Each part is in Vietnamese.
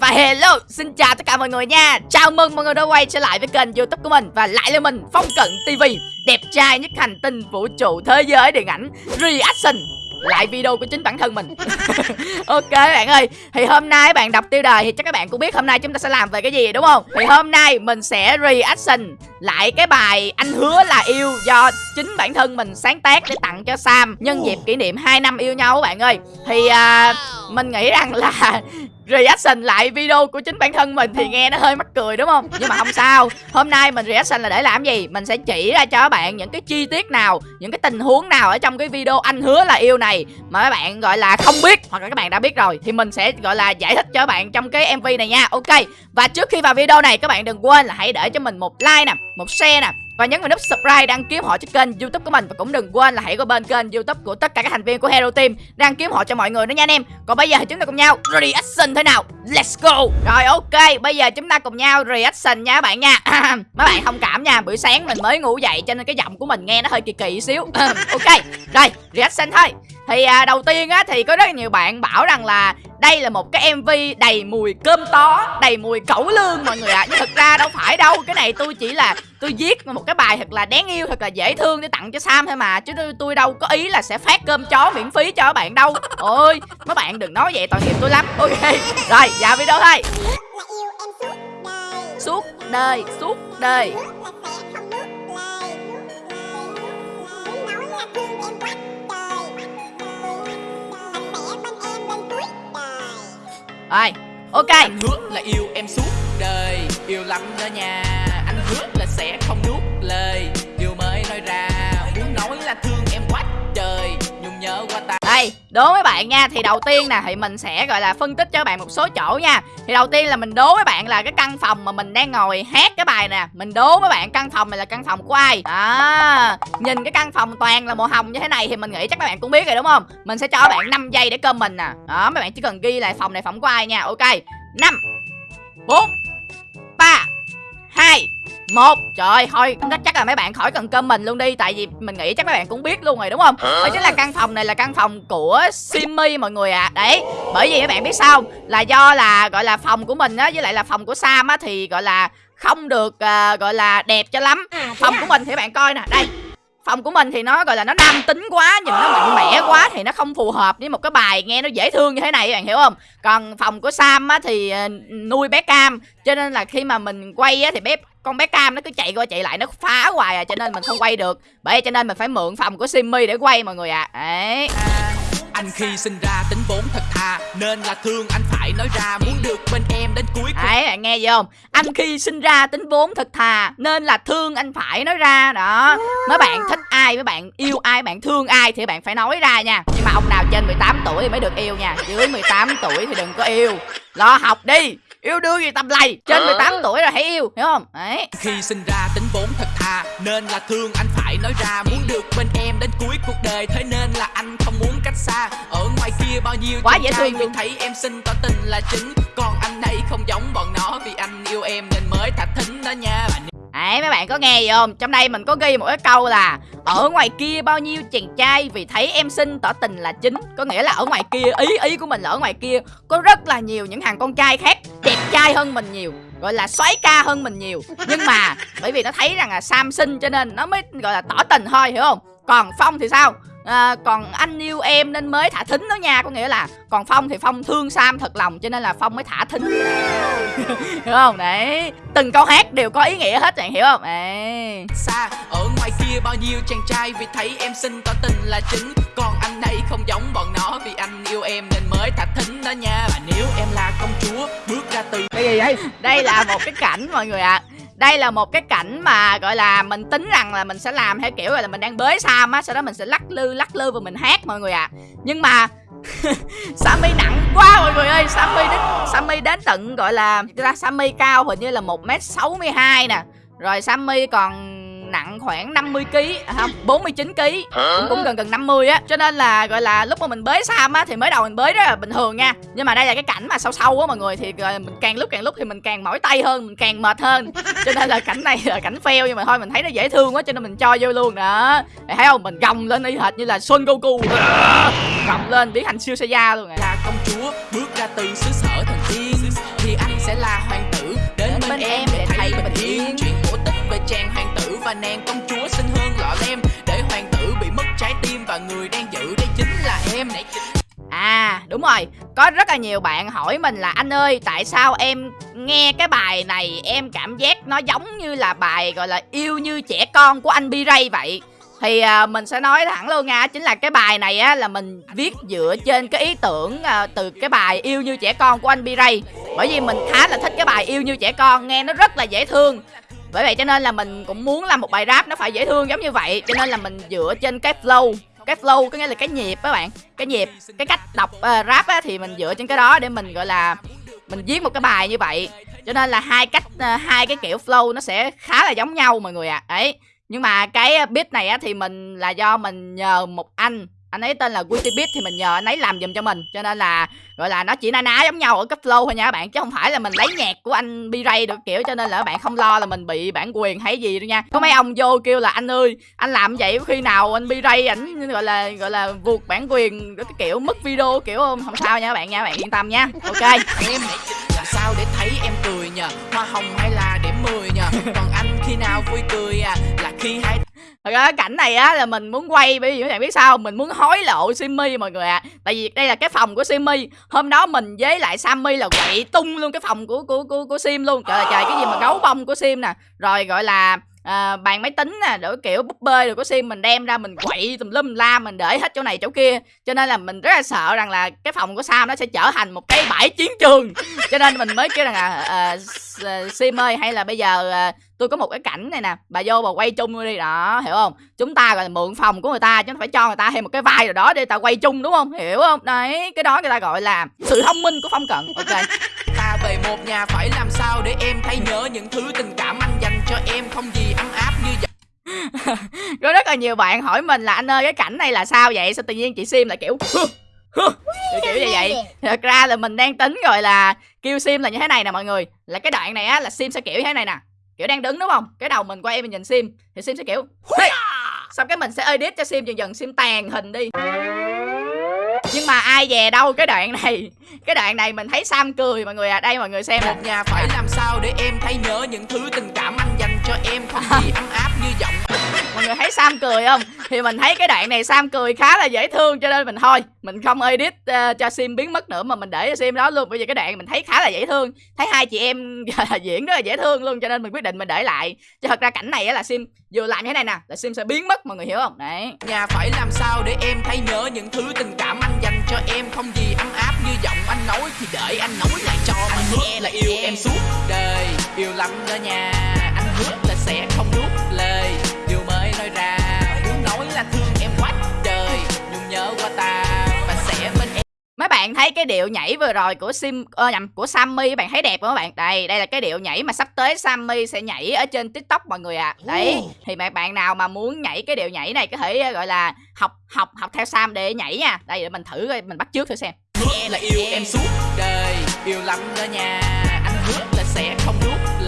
Và hello, xin chào tất cả mọi người nha. Chào mừng mọi người đã quay trở lại với kênh youtube của mình Và lại là mình, Phong Cận TV Đẹp trai nhất hành tinh vũ trụ thế giới điện ảnh Reaction. Lại video của chính bản thân mình. Ok bạn ơi thì hôm nay các bạn đọc tiêu đề thì chắc các bạn cũng biết hôm nay chúng ta sẽ làm về cái gì đúng không? Thì hôm nay mình sẽ reaction lại cái bài anh hứa là yêu do chính bản thân mình sáng tác để tặng cho sam nhân dịp kỷ niệm 2 năm yêu nhau bạn ơi. Thì uh, mình nghĩ rằng là reaction lại video của chính bản thân mình thì nghe nó hơi mắc cười, đúng không? Nhưng mà không sao. Hôm nay mình reaction là để làm gì? Mình sẽ chỉ ra cho các bạn những cái chi tiết nào, những cái tình huống nào ở trong cái video anh hứa là yêu này mà các bạn gọi là không biết hoặc là các bạn đã biết rồi thì mình sẽ, gọi là, giải thích cho các bạn trong cái mv này nha. Ok. Và trước khi vào video này, các bạn đừng quên là hãy để cho mình một like nè, một share nè và nhấn vào nút subscribe đăng ký họ cho kênh youtube của mình. Và cũng đừng quên là hãy qua bên kênh youtube của tất cả các thành viên của hero team đăng ký họ cho mọi người nữa nha anh em. Còn bây giờ thì chúng ta cùng nhau reaction thế nào? Let's go! Rồi, ok. Bây giờ chúng ta cùng nhau reaction nha các bạn nha. Mấy bạn thông cảm nha. Buổi sáng mình mới ngủ dậy cho nên cái giọng của mình nghe nó hơi kỳ kỳ xíu. Ok. Rồi, reaction thôi thì à, đầu tiên á thì có rất nhiều bạn bảo rằng là đây là một cái mv đầy mùi cơm tó đầy mùi cẩu lương mọi người ạ. À. nhưng thực ra đâu phải đâu cái này tôi chỉ là tôi viết một cái bài thật là đáng yêu thật là dễ thương để tặng cho sam thôi mà. Chứ tôi đâu có ý là sẽ phát cơm chó miễn phí cho các bạn đâu. Ôi mấy bạn đừng nói vậy tội nghiệp tôi lắm. Ok rồi vào video thôi. Suốt đời suốt đời Rồi, Ok. Anh hứa là yêu em suốt đời, Yêu lắm đó nha. Anh hứa là sẽ không nuốt lời. Đố mấy bạn nha. Thì đầu tiên nè Thì mình sẽ gọi là phân tích cho các bạn một số chỗ nha. Thì đầu tiên là mình đố mấy bạn là Cái căn phòng mà mình đang ngồi hát cái bài nè. Mình đố mấy bạn căn phòng này là căn phòng của ai? À, Nhìn cái căn phòng toàn là màu hồng như thế này Thì mình nghĩ chắc các bạn cũng biết rồi đúng không? Mình sẽ cho các bạn 5 giây để comment nè. Đó mấy bạn chỉ cần ghi lại phòng này phòng của ai nha. Ok 5 4 3 2 một trời thôi chắc là mấy bạn khỏi cần cơm mình luôn đi tại vì mình nghĩ chắc mấy bạn cũng biết luôn rồi đúng không? Đó chính là căn phòng này là căn phòng của simmy mọi người ạ. À. đấy bởi vì mấy bạn biết sao là do là gọi là phòng của mình á với lại là phòng của sam á thì gọi là không được uh, gọi là đẹp cho lắm. À, phòng của mình thì bạn coi nè đây phòng của mình thì nó gọi là nó nam tính quá nhìn nó mạnh mẽ quá thì nó không phù hợp với một cái bài nghe nó dễ thương như thế này các bạn hiểu không? Còn phòng của sam á thì uh, nuôi bé cam cho nên là khi mà mình quay á thì bé con bé cam nó cứ chạy qua chạy lại nó phá hoài à cho nên mình không quay được. Bởi cho nên mình phải mượn phòng của simmy để quay mọi người ạ. À. đấy. À, anh khi sinh ra tính vốn thật thà, Nên là thương anh phải nói ra, Muốn được bên em đến cuối cùng. Đấy, bạn nghe gì không? Anh khi sinh ra tính vốn thật thà, Nên là thương anh phải nói ra, Đó. Mấy bạn thích ai Mấy bạn yêu ai, Bạn thương ai Thì bạn phải nói ra nha. Nhưng mà ông nào trên 18 tuổi thì mới được yêu nha. Dưới 18 tuổi thì đừng có yêu. Lo học đi yêu đương gì tầm lầy trên 18 tuổi rồi hãy yêu hiểu không? Đấy. Khi sinh ra tính vốn thật thà nên là thương anh phải nói ra. Muốn được bên em đến cuối cuộc đời thế nên là anh không muốn cách xa. Ở ngoài kia bao nhiêu quá dễ thương luôn. thấy em xinh tỏ tình là chính. Còn anh đây không giống bọn nó vì anh yêu em nên mới thả thính đó nha Đấy, mấy bạn có nghe gì không? Trong đây mình có ghi một cái câu là, Ở ngoài kia bao nhiêu chàng trai Vì thấy em xinh, tỏ tình là chính. Có nghĩa là ở ngoài kia, Ý ý của mình là ở ngoài kia Có rất là nhiều những thằng con trai khác Đẹp trai hơn mình nhiều, Gọi là xoáy ca hơn mình nhiều. Nhưng mà bởi vì nó thấy rằng là Sam xinh cho nên Nó mới, gọi là tỏ tình thôi, hiểu không? Còn Phong thì sao? À, còn anh yêu em nên mới thả thính đó nha có nghĩa là còn phong thì phong thương sam thật lòng cho nên là phong mới thả thính. Hiểu không? Đấy từng câu hát đều có ý nghĩa hết bạn hiểu không? Đấy. Xa ở ngoài kia bao nhiêu chàng trai vì thấy em xinh tỏ tình là chính. Còn anh đây không giống bọn nó vì anh yêu em nên mới thả thính đó nha. Và nếu em là công chúa bước ra từ cái gì vậy? Đây là một cái cảnh mọi người ạ. à đây là một cái cảnh mà, gọi là, mình tính rằng là mình sẽ làm theo kiểu là mình đang bới Sam á, Sau đó mình sẽ lắc lư lắc lư và mình hát mọi người ạ à. Nhưng mà Sammy nặng quá mọi người ơi Sammy đến Sammy đến tận, gọi là Sammy cao hình như là một m sáu mươi hai nè Rồi Sammy còn nặng khoảng 50 kg à, không 49 kg cũng, cũng gần gần 50 á. Cho nên là gọi là lúc mà mình bới Sam á thì mới đầu mình bới rất là bình thường nha. Nhưng mà đây là cái cảnh mà sâu sâu á mọi người thì mình càng lúc càng lúc thì mình càng mỏi tay hơn mình càng mệt hơn. Cho nên là cảnh này là cảnh fail nhưng mà thôi mình thấy nó dễ thương quá cho nên mình cho vô luôn đó. Để thấy không? Mình gồng lên y hệt như là Son Goku. Gồng lên biến thành siêu Saiyan luôn à. là công chúa bước ra từ xứ sở thần tiên nàng công chúa xinh hương lọ lem. Để hoàng tử bị mất trái tim và người đang giữ đây chính là em. À đúng rồi. Có rất là nhiều bạn hỏi mình là Anh ơi tại sao em nghe cái bài này Em cảm giác nó giống như là bài gọi là Yêu như trẻ con của anh B-Ray vậy? Thì à, mình sẽ nói thẳng luôn nha chính là cái bài này á là mình viết dựa trên cái ý tưởng à, từ cái bài yêu như trẻ con của anh B-Ray bởi vì mình khá là thích cái bài yêu như trẻ con nghe nó rất là dễ thương bởi vậy cho nên là mình cũng muốn làm một bài rap nó phải dễ thương giống như vậy. Cho nên là mình dựa trên cái flow. Cái flow có nghĩa là cái nhịp các bạn. Cái nhịp cái cách đọc uh, rap á, thì mình dựa trên cái đó để mình gọi là mình viết một cái bài như vậy. Cho nên là hai cách uh, hai cái kiểu flow nó sẽ khá là giống nhau mọi người ạ. À. ấy nhưng mà cái ờ, beat này á thì mình là do mình nhờ một anh anh ấy tên là Witty thì mình nhờ anh ấy làm giùm cho mình, cho nên là, gọi là, nó chỉ na ná giống nhau ở cấp flow thôi nha các bạn, chứ không phải là mình lấy nhạc của anh B-Ray được kiểu, cho nên là các bạn không lo là mình bị bản quyền hay gì đâu nha. Có mấy ông vô kêu là, anh ơi, anh làm vậy khi nào anh B-Ray ảnh, gọi là gọi là, vượt bản quyền cái kiểu mất video kiểu không không sao nha các bạn nha, các bạn yên tâm nha. Ok. Em làm sao để thấy em cười nhờ, hoa hồng hay là điểm 10 nhờ? Còn anh khi nào vui cười à? Là khi hai Thật ra cảnh này á là mình muốn quay bởi vì các bạn biết sao Mình muốn hối lộ Simmy mọi người ạ. À. Tại vì đây là cái phòng của Simmy Hôm đó mình với lại Sammy là quậy tung luôn cái phòng của của của, của Sim luôn. Trời ơi trời cái gì mà gấu bông của Sim nè. Rồi gọi là à, bàn máy tính nè đổi kiểu búp bê rồi có sim mình đem ra mình quậy tùm lum la mình để hết chỗ này chỗ kia. Cho nên là mình rất là sợ rằng là cái phòng của sam nó sẽ trở thành một cái bãi chiến trường. Cho nên mình mới kêu rằng là à, sim ơi hay là bây giờ à, tôi có một cái cảnh này nè bà vô bà quay chung đi. Đó hiểu không? Chúng ta gọi là mượn phòng của người ta chứ phải cho người ta thêm một cái vai rồi đó để ta quay chung đúng không? Hiểu không? Đấy cái đó người ta gọi là sự thông minh của phong cận. Ok. Ta về một nhà phải làm sao để em thấy nhớ những thứ tình cảm anh cho em không gì ấm áp như vậy. Có rất là nhiều bạn hỏi mình là anh ơi cái cảnh này là sao vậy? Sao tự nhiên chị sim lại kiểu kiểu, kiểu như vậy. thật ra là mình đang tính rồi là kêu sim là như thế này nè mọi người. Là cái đoạn này á là sim sẽ kiểu như thế này nè. Kiểu đang đứng đúng không? Cái đầu mình quay mình nhìn sim thì sim sẽ kiểu hey! xong cái mình sẽ edit cho sim dần dần sim tàn hình đi. Nhưng mà ai về đâu cái đoạn này cái đoạn này mình thấy sam cười mọi người à. Đây mọi người xem. Một nhà phải làm sao để em thấy nhớ những thứ tình cảm cho em không gì ấm áp như giọng. Mọi người thấy sam cười không? Thì mình thấy cái đoạn này sam cười khá là dễ thương cho nên mình thôi mình không edit uh, cho sim biến mất nữa mà mình để cho sim đó luôn. Bởi vì cái đoạn mình thấy khá là dễ thương thấy hai chị em diễn rất là dễ thương luôn cho nên mình quyết định mình để lại. Chứ thật ra cảnh này là sim vừa làm như thế này nè là sim sẽ biến mất mọi người hiểu không? Đấy. Nhà phải làm sao để em thấy nhớ những thứ tình cảm anh dành cho em không gì ấm áp như giọng anh nói thì đợi anh nói lại cho anh hứa là yêu em suốt đời yêu lắm đó nha hứa là sẽ không nuốt lời. Điều mới nói ra muốn nói là thương em quá trời. Nhung nhớ qua ta và sẽ bên em. Mấy bạn thấy cái điệu nhảy vừa rồi của sim ơ nhầm của sammy bạn thấy đẹp không các bạn? Đây đây là cái điệu nhảy mà sắp tới sammy sẽ nhảy ở trên tiktok mọi người ạ. À. đấy thì mấy bạn nào mà muốn nhảy cái điệu nhảy này có thể gọi là học học học theo sam để nhảy nha. Đây để mình thử coi mình bắt trước thử xem. Hứa là yêu em suốt đời yêu lắm đó nha. Anh hứa là sẽ không nuốt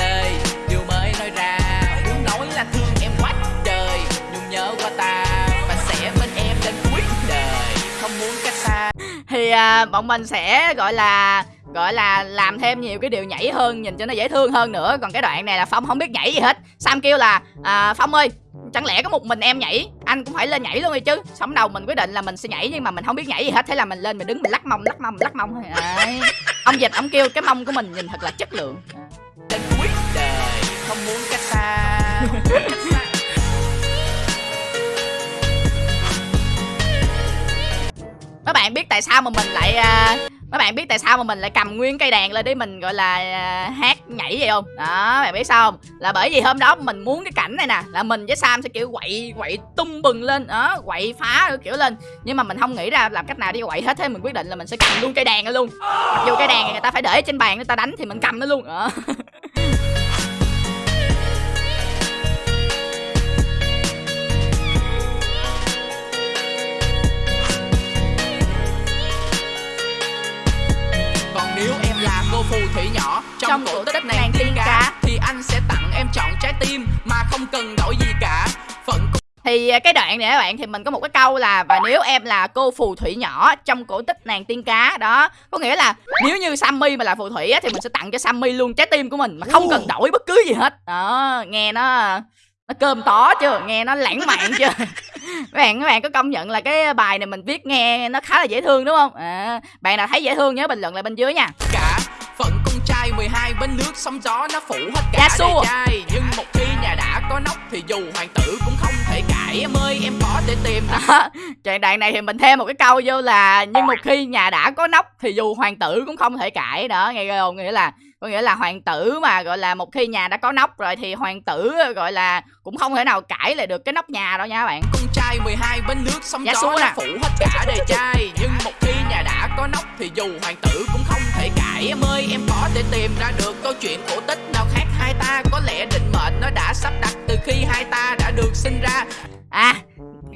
thì à, bọn mình sẽ gọi là gọi là làm thêm nhiều cái điều nhảy hơn nhìn cho nó dễ thương hơn nữa. Còn cái đoạn này là phong không biết nhảy gì hết. Sam kêu là à, phong ơi chẳng lẽ có một mình em nhảy? Anh cũng phải lên nhảy luôn đi chứ. Sống đầu mình quyết định là mình sẽ nhảy nhưng mà mình không biết nhảy gì hết. Thế là mình lên mình đứng mình lắc mông lắc mông lắc mông. Thôi ông dịch ông kêu cái mông của mình nhìn thật là chất lượng. Đến cuối đời không muốn cách xa không muốn cách xa. Bạn biết tại sao mà mình lại uh, mấy bạn biết tại sao mà mình lại cầm nguyên cây đàn lên để mình gọi là uh, hát nhảy vậy không? Đó bạn biết sao không? Là bởi vì hôm đó mình muốn cái cảnh này nè là mình với sam sẽ kiểu quậy quậy tung bừng lên đó quậy phá kiểu lên. Nhưng mà mình không nghĩ ra làm cách nào để quậy hết thế mình quyết định là mình sẽ cầm luôn cây đàn lên luôn. Mặc dù cây đàn này người ta phải để trên bàn người ta đánh thì mình cầm nó luôn đó. trong, cổ tích nàng tiên cá. thì anh sẽ tặng em chọn trái tim mà không cần đổi gì cả. Phận thì à, cái đoạn này các bạn thì mình có một cái câu là và nếu em là cô phù thủy nhỏ trong cổ tích nàng tiên cá đó. Có nghĩa là nếu như Sammy mà là phù thủy á, thì mình sẽ tặng cho Sammy luôn trái tim của mình mà không cần đổi bất cứ gì hết. Đó nghe nó nó cơm tó chưa nghe nó lãng mạn chưa các bạn các bạn có công nhận là cái bài này mình viết nghe nó khá là dễ thương đúng không? À, bạn nào thấy dễ thương nhớ bình luận lại bên dưới nha bên nước sóng gió nó phủ hết cả Dạ trai. Nhưng một khi nhà đã có nóc thì dù hoàng tử cũng không thể cãi. Em ơi em có thể tìm ra. Đó chuyện đoạn này thì mình thêm một cái câu vô là nhưng một khi nhà đã có nóc thì dù hoàng tử cũng không thể cãi. Đó nghe không? Nghĩa là có nghĩa là hoàng tử mà gọi là một khi nhà đã có nóc rồi thì hoàng tử gọi là cũng không thể nào cãi lại được cái nóc nhà đâu nha các bạn. Con trai 12 bên nước sóng Dạ gió nè. phủ hết cả đời trai nhưng một khi nhà đã có nóc thì dù hoàng tử cũng không thể cãi. Em ơi em có thể tìm ra được câu chuyện cổ tích nào khác. Hai ta có lẽ định mệnh nó đã sắp đặt từ khi hai ta đã được sinh ra. À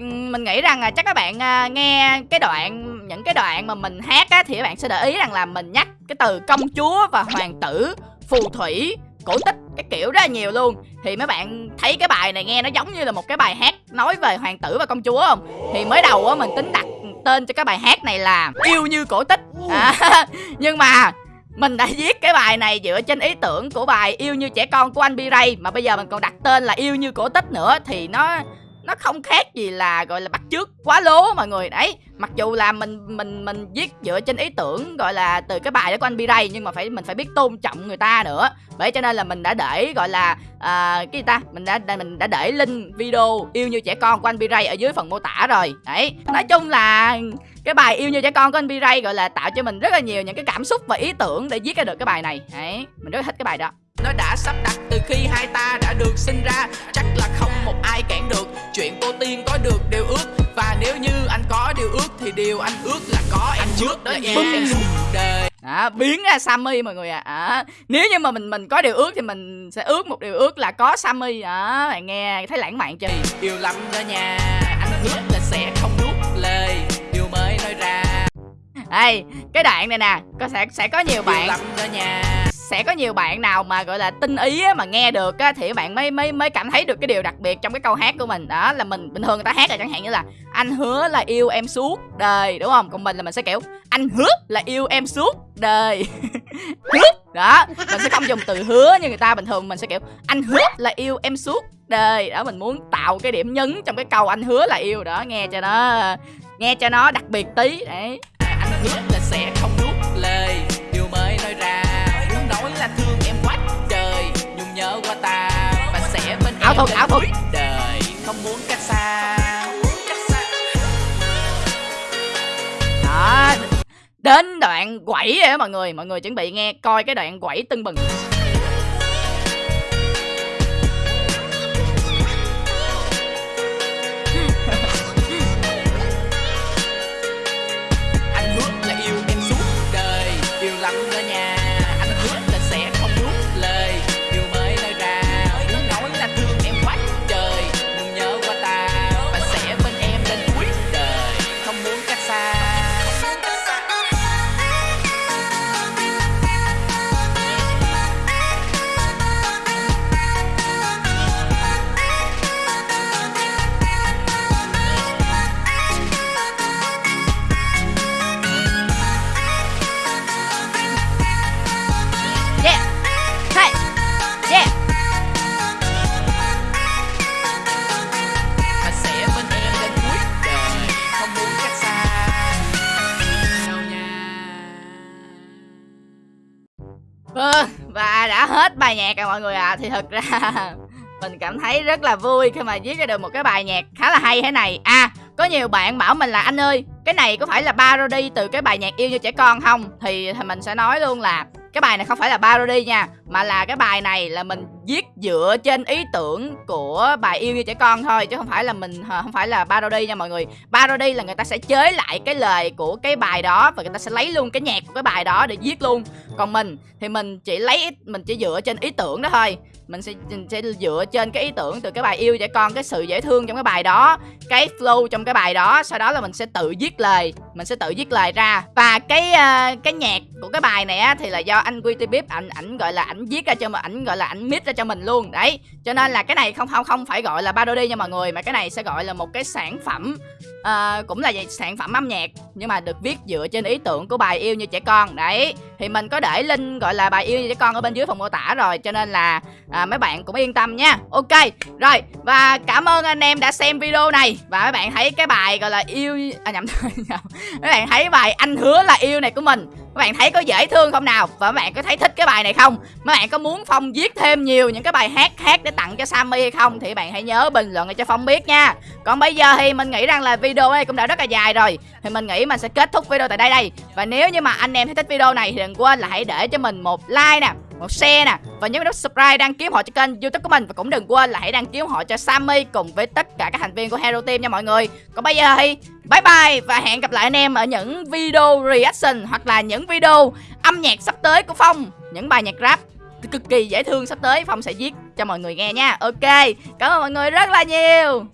mình nghĩ rằng là chắc các bạn à, nghe cái đoạn những cái đoạn mà mình hát á thì các bạn sẽ để ý rằng là mình nhắc cái từ công chúa và hoàng tử phù thủy cổ tích cái kiểu rất là nhiều luôn. Thì mấy bạn thấy cái bài này nghe nó giống như là một cái bài hát nói về hoàng tử và công chúa không? Thì mới đầu á mình tính đặt tên cho cái bài hát này là yêu như cổ tích. À, nhưng mà mình đã viết cái bài này dựa trên ý tưởng của bài yêu như trẻ con của anh B-Ray mà bây giờ mình còn đặt tên là yêu như cổ tích nữa thì nó nó không khác gì là gọi là bắt chước quá lố mọi người. Đấy mặc dù là mình mình mình viết dựa trên ý tưởng gọi là từ cái bài đó của anh B-Ray nhưng mà phải mình phải biết tôn trọng người ta nữa. Bởi cho nên là mình đã để gọi là à, cái gì ta? Mình đã, mình đã để link video yêu như trẻ con của anh B-Ray ở dưới phần mô tả rồi. Đấy nói chung là cái bài yêu như trẻ con của anh B-Ray gọi là tạo cho mình rất là nhiều những cái cảm xúc và ý tưởng để viết ra được cái bài này. Đấy mình rất là thích cái bài đó nó đã sắp đặt từ khi hai ta đã được sinh ra. Chắc là không một ai cản được. Chuyện cô tiên có được điều ước. Và nếu như anh có điều ước thì điều anh ước là có. Em trước đó nha em suốt đời. Đó, biến ra Sammy mọi người ạ. À. nếu như mà mình mình có điều ước thì mình sẽ ước một điều ước là có Sammy. Đó bạn nghe thấy lãng mạn chưa? Yêu lắm đó nha. Anh hứa là sẽ không nuốt lời. Điều mới nói ra. Đây cái đoạn này nè có sẽ sẽ có nhiều yêu bạn. lắm đó nha sẽ có nhiều bạn nào mà gọi là tinh ý á, mà nghe được á, thì bạn mới mới mới cảm thấy được cái điều đặc biệt trong cái câu hát của mình. Đó là mình bình thường người ta hát là chẳng hạn như là anh hứa là yêu em suốt đời đúng không? Còn mình là mình sẽ kiểu anh hứa là yêu em suốt đời hứa! Đó mình sẽ không dùng từ hứa như người ta bình thường mình sẽ kiểu anh hứa là yêu em suốt đời đó mình muốn tạo cái điểm nhấn trong cái câu anh hứa là yêu đó nghe cho nó nghe cho nó đặc biệt tí. Đấy. Anh hứa là sẽ không ảo thuật. cuối đời không muốn cách xa. Đó. Đến đoạn quẩy rồi đó mọi người. Mọi người chuẩn bị nghe coi cái đoạn quẩy tưng bừng mọi người ạ à. Thì thật ra mình cảm thấy rất là vui khi mà viết ra được một cái bài nhạc khá là hay thế này À, có nhiều bạn bảo mình là anh ơi Cái này có phải là parody từ cái bài nhạc yêu như trẻ con không? Thì, thì mình sẽ nói luôn là cái bài này không phải là parody nha, Mà là cái bài này là mình viết dựa trên ý tưởng của bài yêu như trẻ con thôi, Chứ không phải là mình không phải là parody nha mọi người. Parody là người ta sẽ chế lại cái lời của cái bài đó Và người ta sẽ lấy luôn cái nhạc của cái bài đó để viết luôn. Còn mình thì mình chỉ lấy mình chỉ dựa trên ý tưởng đó thôi mình sẽ mình sẽ dựa trên cái ý tưởng từ cái bài yêu trẻ con cái sự dễ thương trong cái bài đó cái flow trong cái bài đó. Sau đó là mình sẽ tự viết lời mình sẽ tự viết lời ra. Và cái uh, cái nhạc của cái bài này á thì là do anh Witty Bip ảnh ảnh gọi là ảnh viết ra cho mình ảnh gọi là ảnh mix ra cho mình luôn. Đấy cho nên là cái này không không không phải gọi là parody nha mọi người mà cái này sẽ gọi là một cái sản phẩm uh, cũng là vậy, sản phẩm âm nhạc nhưng mà được viết dựa trên ý tưởng của bài yêu như trẻ con. Đấy thì mình có để link gọi là bài yêu như trẻ con ở bên dưới phần mô tả rồi cho nên là ờ, à, mấy bạn cũng yên tâm nha. Ok rồi và cảm ơn anh em đã xem video này. Và mấy bạn thấy cái bài gọi là yêu à nhầm nhầm. Mấy bạn thấy bài anh hứa là yêu này của mình các bạn thấy có dễ thương không nào? Và các bạn có thấy thích cái bài này không? Mấy bạn có muốn phong viết thêm nhiều những cái bài hát khác để tặng cho sammy hay không thì bạn hãy nhớ bình luận cho phong biết nha. Còn bây giờ thì mình nghĩ rằng là video này cũng đã rất là dài rồi. Thì mình nghĩ mình sẽ kết thúc video tại đây đây. Và nếu như mà anh em thấy thích video này thì đừng quên là hãy để cho mình một like nè một share nè, và nhớ nút subscribe đăng ký họ cho kênh youtube của mình. Và cũng đừng quên là hãy đăng ký họ cho Sammy cùng với tất cả các thành viên của Hero Team nha mọi người. Còn bây giờ thì bye bye và hẹn gặp lại anh em ở những video reaction hoặc là những video âm nhạc sắp tới của Phong. Những bài nhạc rap cực kỳ dễ thương sắp tới Phong sẽ viết cho mọi người nghe nha. Ok, cảm ơn mọi người rất là nhiều.